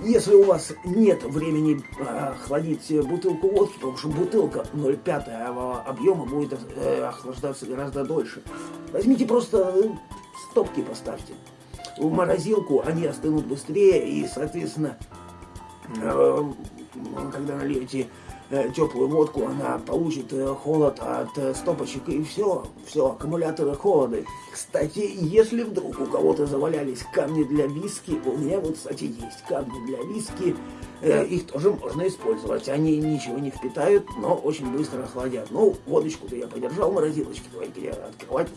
Если у вас нет времени э, охладить бутылку водки, потому что бутылка 0,5 объема будет э, охлаждаться гораздо дольше, возьмите просто э, стопки поставьте. В морозилку, они остынут быстрее и, соответственно, э, когда нальете теплую водку, она получит э, холод от э, стопочек и все, все, аккумуляторы холоды. Кстати, если вдруг у кого-то завалялись камни для виски, у меня вот, кстати, есть камни для виски, их тоже можно использовать. Они ничего не впитают, но очень быстро охладят. Ну, водочку-то я подержал давайте я открывать.